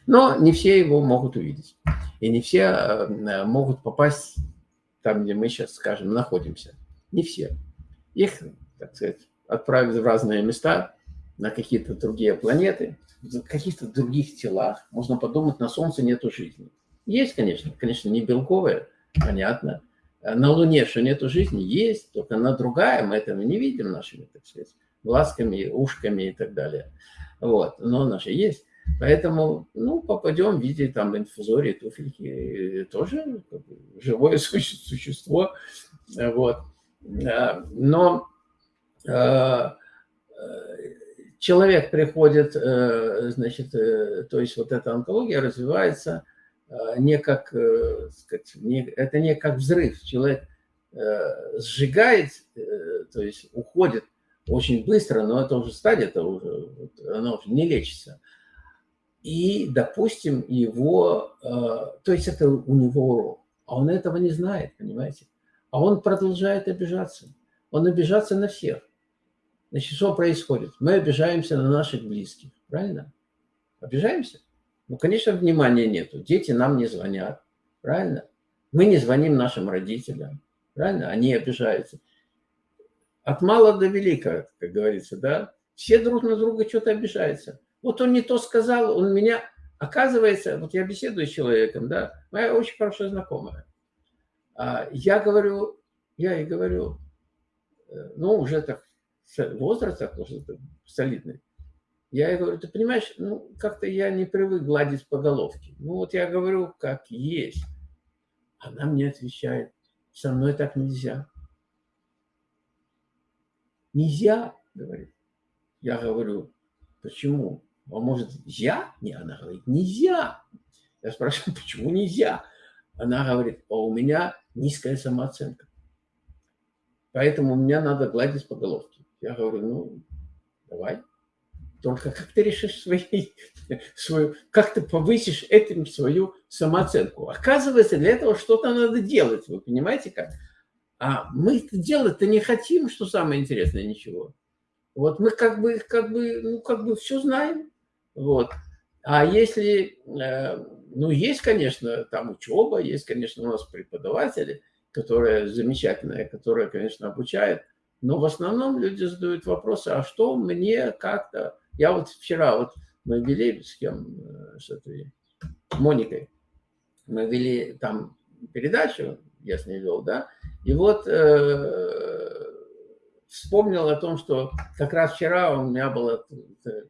Но не все его могут увидеть. И не все э, могут попасть там, где мы сейчас, скажем, находимся. Не все. Их, так сказать, отправят в разные места, на какие-то другие планеты, в каких-то других телах. Можно подумать, на Солнце нету жизни. Есть, конечно, конечно, не белковая, понятно. на Луне, что нету жизни, есть, только она другая, мы этого не видим нашими, так сказать, глазками, ушками и так далее. Вот, но она же есть. Поэтому, ну, попадем в виде там инфузории, туфельки, тоже живое существо, вот. Но э, человек приходит, э, значит, э, то есть вот эта онкология развивается не как, сказать, не, это не как взрыв. Человек сжигает, то есть уходит очень быстро, но это уже стадия, это уже, она уже не лечится и, допустим, его, э, то есть это у него урок, а он этого не знает, понимаете? А он продолжает обижаться. Он обижаться на всех. Значит, что происходит? Мы обижаемся на наших близких, правильно? Обижаемся? Ну, конечно, внимания нету. Дети нам не звонят, правильно? Мы не звоним нашим родителям, правильно? Они обижаются. От мала до велика, как говорится, да? Все друг на друга что-то обижаются. Вот он не то сказал, он меня... Оказывается, вот я беседую с человеком, да, моя очень хорошая знакомая. А, я говорю, я ей говорю, э, ну, уже так, возраст так уже солидный. Я ей говорю, ты понимаешь, ну, как-то я не привык гладить по головке. Ну, вот я говорю, как есть. Она мне отвечает, со мной так нельзя. Нельзя, говорит. Я говорю, почему? А может, я? Не, она говорит, нельзя. Я спрашиваю, почему нельзя? Она говорит, а у меня низкая самооценка. Поэтому меня надо гладить по головке. Я говорю, ну, давай. Только как ты решишь свои, свою, как ты повысишь этим свою самооценку? Оказывается, для этого что-то надо делать. Вы понимаете как? А мы это делать-то не хотим, что самое интересное, ничего. Вот мы как бы, как бы, ну, как бы все знаем. Вот. А если, э, ну, есть, конечно, там учеба, есть, конечно, у нас преподаватели, которые замечательные, которые, конечно, обучают, но в основном люди задают вопросы, а что мне как-то... Я вот вчера, вот мы вели с кем, э, с этой Моникой, мы вели там передачу, я с ней вел, да, и вот э, вспомнил о том, что как раз вчера у меня было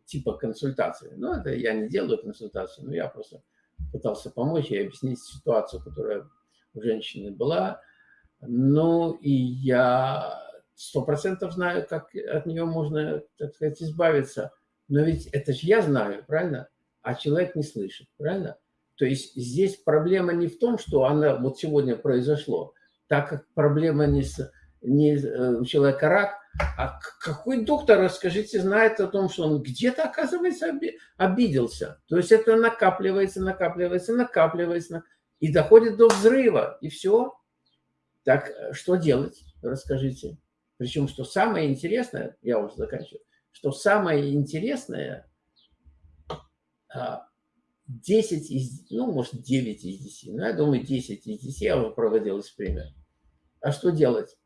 типа консультации. Ну, это я не делаю консультацию, но я просто пытался помочь и объяснить ситуацию, которая у женщины была. Ну, и я сто процентов знаю, как от нее можно, так сказать, избавиться. Но ведь это же я знаю, правильно? А человек не слышит, правильно? То есть здесь проблема не в том, что она вот сегодня произошло, так как проблема не с не э, у человека рак, а какой доктор, расскажите, знает о том, что он где-то, оказывается, обиделся. То есть это накапливается, накапливается, накапливается, и доходит до взрыва, и все. Так э, что делать, расскажите. Причем, что самое интересное, я уже заканчиваю, что самое интересное, 10 а, из, ну, может, 9 из 10, ну, я думаю, 10 из 10 я уже проводил эксперимент. А что делать?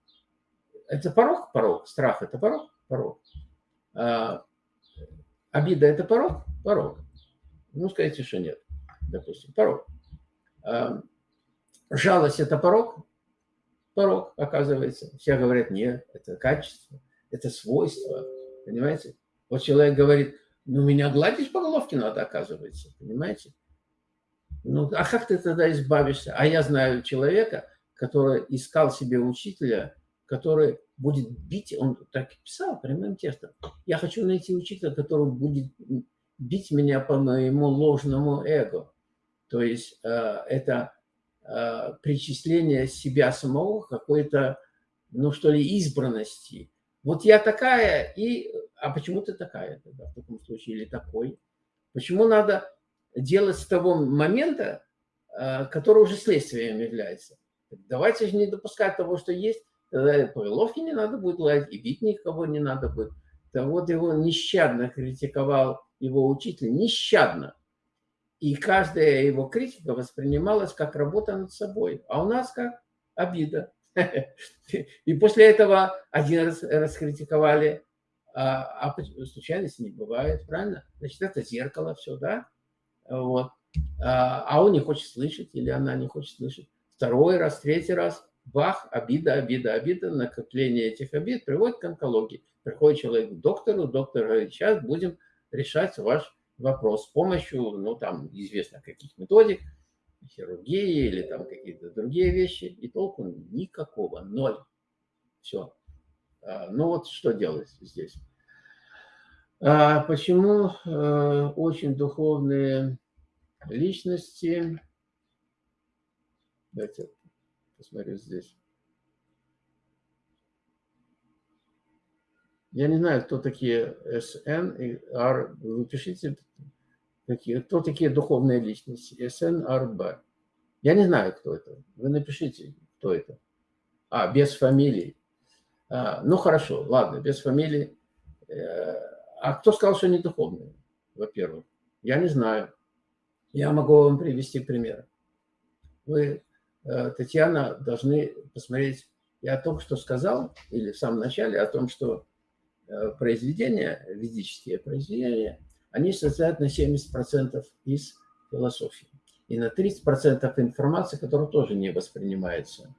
Это порог? Порог. Страх – это порог? Порог. А, обида – это порог? Порог. Ну, скажите, что нет, допустим, порог. А, жалость – это порог? Порог, оказывается. Все говорят, нет, это качество, это свойство, понимаете? Вот человек говорит, ну, меня гладить по головке надо, оказывается, понимаете? Ну, а как ты тогда избавишься? А я знаю человека, который искал себе учителя, который будет бить, он так и писал прямым текстом. Я хочу найти учителя, который будет бить меня по моему ложному эго. То есть э, это э, причисление себя самого какой-то, ну что ли, избранности. Вот я такая, и... А почему ты такая тогда в таком случае или такой? Почему надо делать с того момента, э, который уже следствием является? Давайте же не допускать того, что есть Тогда по головке не надо будет лаять, и бить никого не надо будет. Да вот его нещадно критиковал его учитель, нещадно. И каждая его критика воспринималась как работа над собой. А у нас как? Обида. И после этого один раз раскритиковали, а, а случайности не бывает, правильно? Значит, это зеркало все, да? Вот. А, а он не хочет слышать или она не хочет слышать. Второй раз, третий раз – бах, обида, обида, обида, накопление этих обид приводит к онкологии. Приходит человек к доктору, доктор говорит, сейчас будем решать ваш вопрос с помощью, ну, там, известно каких методик, хирургии или там какие-то другие вещи, и толку никакого, ноль. Все. А, ну вот что делать здесь? А почему э, очень духовные личности, давайте посмотрю здесь, Я не знаю, кто такие СН и Р. Вы пишите, какие, кто такие духовные личности. СН, РБ. Я не знаю, кто это. Вы напишите, кто это. А, без фамилии. А, ну, хорошо, ладно, без фамилии. Э, а кто сказал, что они духовные, во-первых? Я не знаю. Я могу вам привести пример. Вы, э, Татьяна, должны посмотреть. Я только что сказал, или в самом начале, о том, что Э, произведения, ведические произведения, они состоят на 70% из философии. И на 30% информации, которая тоже не воспринимается.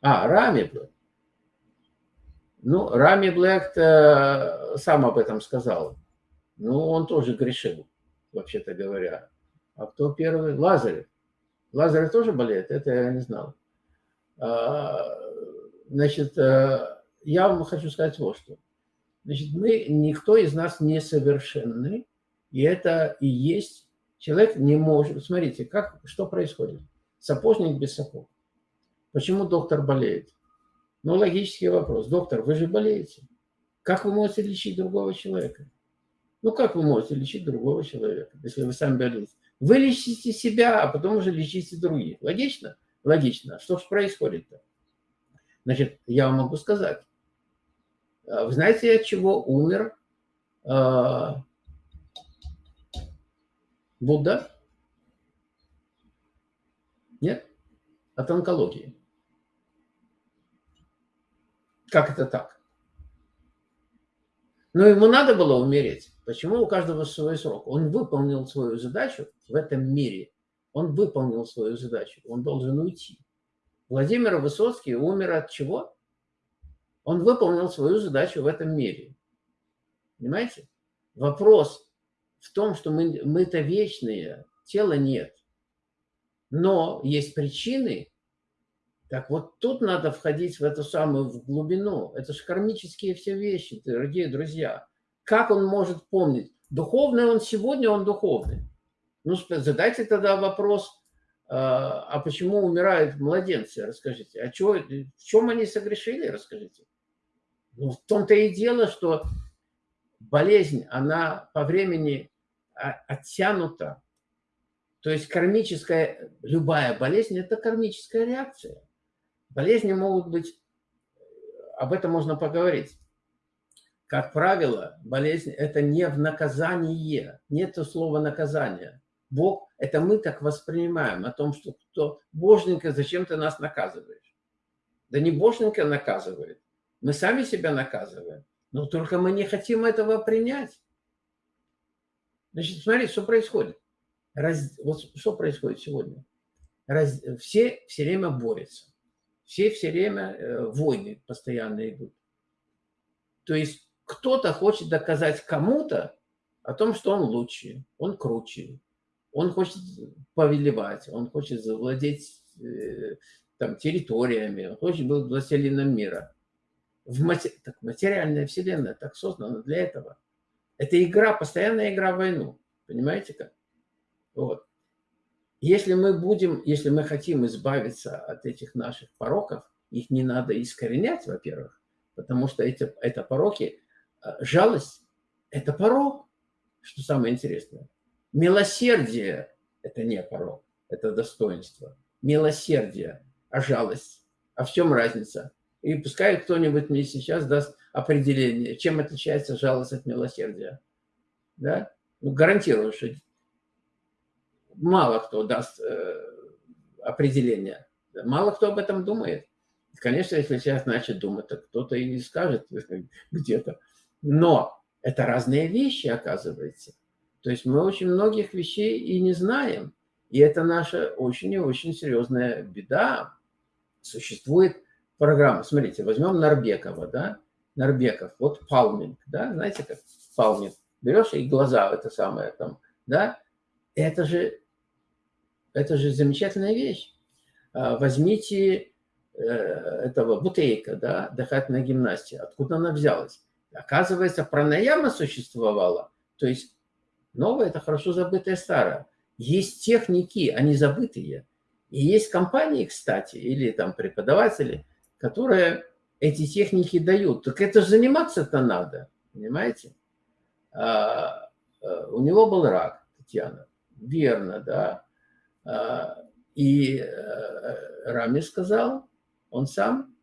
А, Рами Блэк. Ну, Рами Блэк сам об этом сказал. Ну, он тоже грешил, вообще-то говоря. А кто первый? Лазарев. Лазарев тоже болеет? Это я не знал. А, значит, э, я вам хочу сказать вот что. Значит, мы, никто из нас не совершенный, и это и есть. Человек не может... Смотрите, как, что происходит. Сапожник без сапог. Почему доктор болеет? Ну, логический вопрос. Доктор, вы же болеете. Как вы можете лечить другого человека? Ну, как вы можете лечить другого человека, если вы сами болеете? Вы лечите себя, а потом уже лечите других. Логично? Логично. Что же происходит-то? Значит, я вам могу сказать. А вы знаете, от чего умер э, Будда? Нет? От онкологии. Как это так? Но ему надо было умереть. Почему у каждого свой срок? Он выполнил свою задачу в этом мире. Он выполнил свою задачу. Он должен уйти. Владимир Высоцкий умер от чего? Он выполнил свою задачу в этом мире. Понимаете? Вопрос в том, что мы, мы-то вечные, тела нет. Но есть причины. Так вот тут надо входить в эту самую в глубину. Это же кармические все вещи, дорогие друзья. Как он может помнить? Духовный он сегодня, он духовный. Ну, задайте тогда вопрос, а, а почему умирают младенцы, расскажите. А чего, в чем они согрешили, расскажите. Ну, в том-то и дело, что болезнь, она по времени оттянута. То есть кармическая, любая болезнь – это кармическая реакция. Болезни могут быть, об этом можно поговорить. Как правило, болезнь – это не в наказании, нет слова наказание. Бог – это мы так воспринимаем, о том, что кто, Боженька, зачем ты нас наказываешь? Да не Боженька наказывает, мы сами себя наказываем. Но только мы не хотим этого принять. Значит, смотри, что происходит. Раз, вот что происходит сегодня. Раз, все все время борются. Все все время э, войны постоянно идут. То есть кто-то хочет доказать кому-то о том, что он лучше, он круче, он хочет повелевать, он хочет завладеть э, там, территориями, он хочет быть властелином мира в мати... так, материальная вселенная так создана для этого. Это игра, постоянная игра в войну. Понимаете как? Вот. Если мы будем, если мы хотим избавиться от этих наших пороков, их не надо искоренять, во-первых, потому что эти, это пороки, а, жалость – это порок, что самое интересное. Милосердие – это не порок, это достоинство. Милосердие, а жалость. А в чем разница? И пускай кто-нибудь мне сейчас даст определение, чем отличается жалость от милосердия. Да? Ну, гарантирую, что мало кто даст э, определение. Мало кто об этом думает. Конечно, если сейчас начать думать, то кто-то и скажет где-то. Но это разные вещи, оказывается. То есть мы очень многих вещей и не знаем. И это наша очень и очень серьезная беда. Существует программа. Смотрите, возьмем Нарбекова, да? Нарбеков, вот палминг, да? Знаете, как палминг? Берешь и глаза, это самое там, да? Это же, это же замечательная вещь. А, возьмите э, этого бутейка, да, дыхательной гимнастии. Откуда она взялась? Оказывается, пранаяма существовала. То есть новое – это хорошо забытое старое. Есть техники, они забытые. И есть компании, кстати, или там преподаватели, которые эти техники дают. Так это же заниматься-то надо, понимаете? А, а, у него был рак, Татьяна. Верно, да. А, и а, Рами сказал, он сам,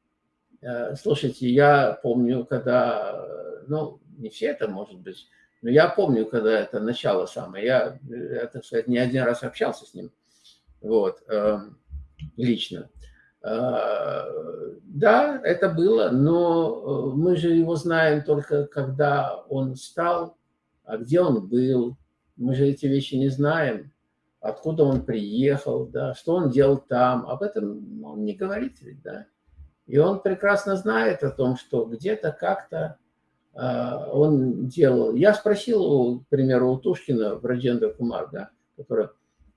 а, слушайте, я помню, когда, ну, не все это может быть, но я помню, когда это начало самое, я, я так сказать, не один раз общался с ним, вот, эм, лично. А, да, это было, но э, мы же его знаем только когда он стал, а где он был. Мы же эти вещи не знаем, откуда он приехал, да, что он делал там. Об этом он не говорит ведь, да. И он прекрасно знает о том, что где-то как-то а, он делал. Я спросил, к примеру, у Тушкина, Браджендра Кумар, да, который,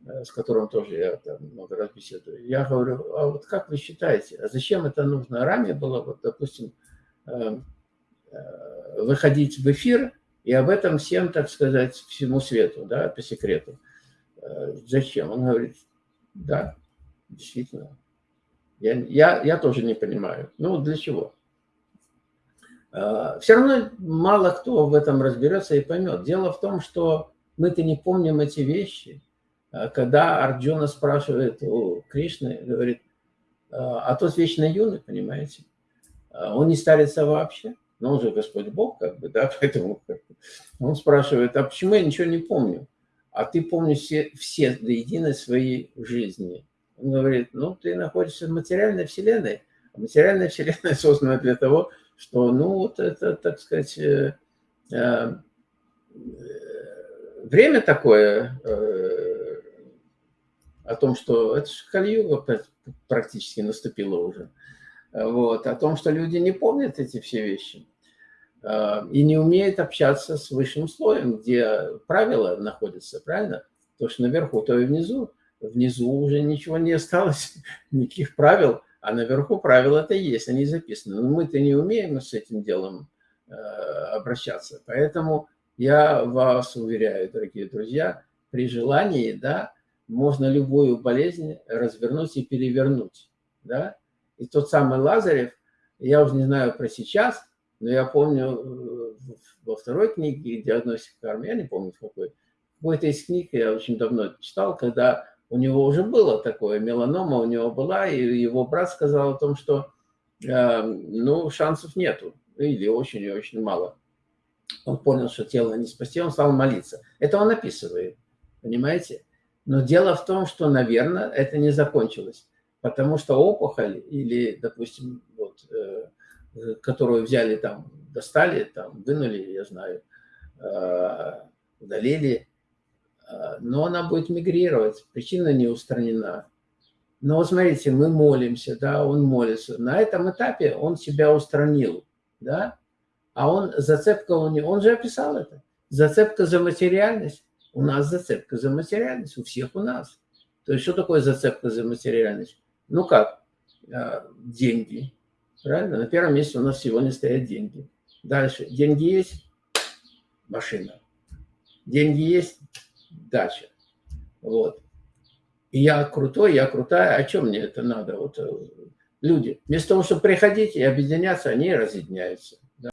с которым тоже я там много раз беседую. Я говорю, а вот как вы считаете, а зачем это нужно? Ранее было, вот, допустим, э, э, выходить в эфир и об этом всем, так сказать, всему свету, да, по секрету. Зачем? Он говорит, да, действительно. Я, я, я тоже не понимаю. Ну, для чего? Все равно мало кто в этом разберется и поймет. Дело в том, что мы-то не помним эти вещи. А, когда Арджуна спрашивает у Кришны, говорит, а, а тот вечно юный, понимаете, он не старится вообще, но он же Господь Бог, как бы, да, поэтому он спрашивает, а почему я ничего не помню? А ты помнишь все, все до единой своей жизни. Он говорит, ну, ты находишься в материальной вселенной, а материальная вселенная создана для того, что, ну, вот это, так сказать, э, э, время такое э, о том, что это же Кальюга практически наступило уже, вот, о том, что люди не помнят эти все вещи и не умеют общаться с высшим слоем, где правила находятся, правильно? То, что наверху, то и внизу. Внизу уже ничего не осталось, никаких правил – а наверху правила-то есть, они записаны. Но мы-то не умеем с этим делом э, обращаться. Поэтому я вас уверяю, дорогие друзья, при желании, да, можно любую болезнь развернуть и перевернуть, да. И тот самый Лазарев, я уже не знаю про сейчас, но я помню э, во второй книге «Диагностика кармы», я не помню какой, какой-то из книг я очень давно читал, когда у него уже было такое, меланома у него была, и его брат сказал о том, что э, ну, шансов нету, или очень и очень мало. Он понял, что тело не спасти, он стал молиться. Это он описывает, понимаете? Но дело в том, что, наверное, это не закончилось, потому что опухоль или, допустим, вот, э, которую взяли там, достали, там, вынули, я знаю, э, удалили, а, но она будет мигрировать, причина не устранена. Но смотрите, мы молимся, да, он молится. На этом этапе он себя устранил, да, а он, зацепка у него, он же описал это. Зацепка за материальность. У нас зацепка за материальность, у всех у нас. То есть что такое зацепка за материальность? Ну как? А, деньги. Правильно? На первом месте у нас сегодня стоят деньги. Дальше. Деньги есть? Машина. Деньги есть? дача. Вот. Я крутой, я крутая, о чем мне это надо? Вот э, люди, вместо того, чтобы приходить и объединяться, они разъединяются.